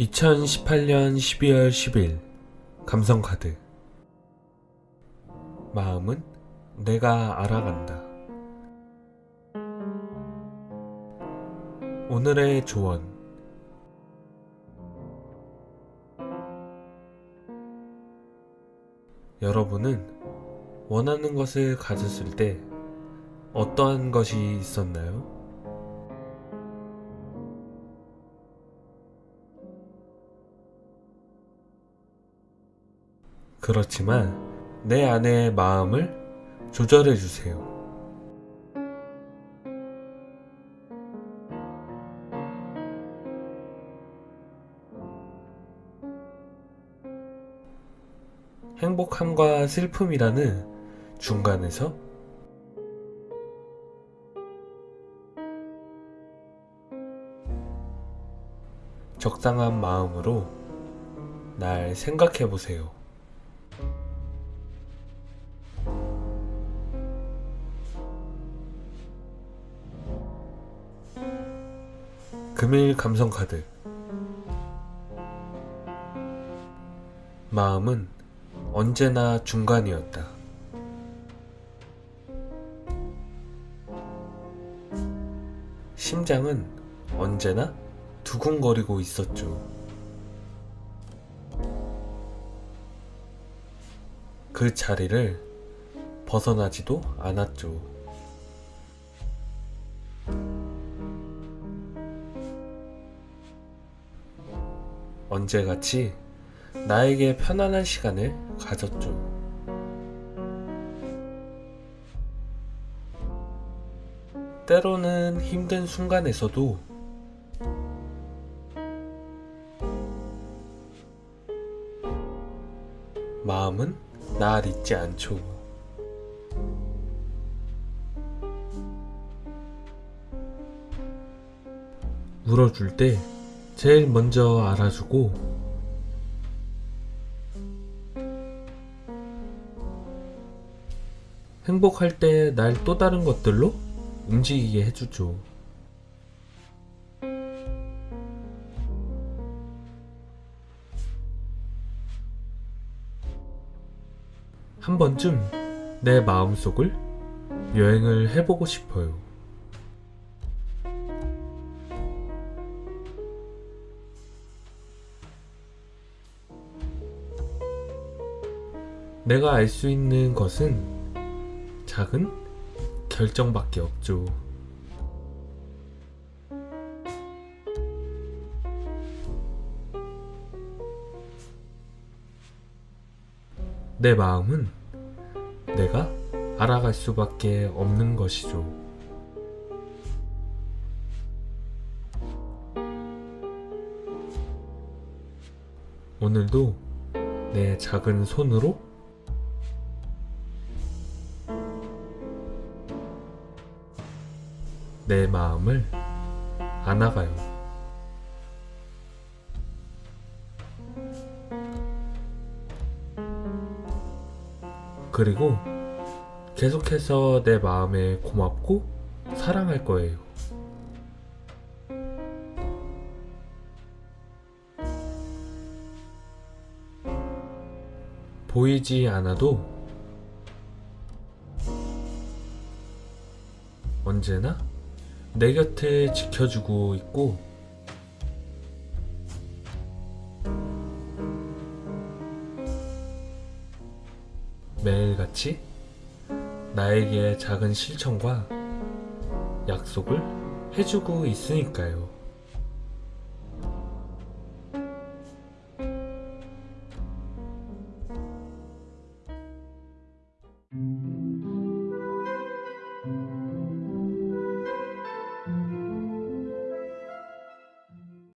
2018년 12월 10일 감성카드 마음은 내가 알아간다. 오늘의 조언 여러분은 원하는 것을 가졌을 때 어떠한 것이 있었나요? 그렇지만 내 안의 마음을 조절해 주세요. 행복함과 슬픔이라는 중간에서 적당한 마음으로 날 생각해 보세요. 금일 감성카드 마음은 언제나 중간이었다. 심장은 언제나 두근거리고 있었죠. 그 자리를 벗어나지도 않았죠. 언제같이 나에게 편안한 시간을 가졌죠. 때로는 힘든 순간에서도 마음은 날 잊지 않죠. 울어줄 때 제일 먼저 알아주고 행복할 때 날 또 다른 것들로 움직이게 해주죠. 한 번쯤 내 마음속을 여행을 해보고 싶어요. 내가 알 수 있는 것은 작은 결정밖에 없죠. 내 마음은 내가 알아갈 수밖에 없는 것이죠. 오늘도 내 작은 손으로 내 마음을 안아가요. 그리고 계속해서 내 마음에 고맙고 사랑할 거예요. 보이지 않아도 언제나 내 곁을 지켜주고 있고 매일같이 나에게 작은 실천과 약속을 해주고 있으니까요.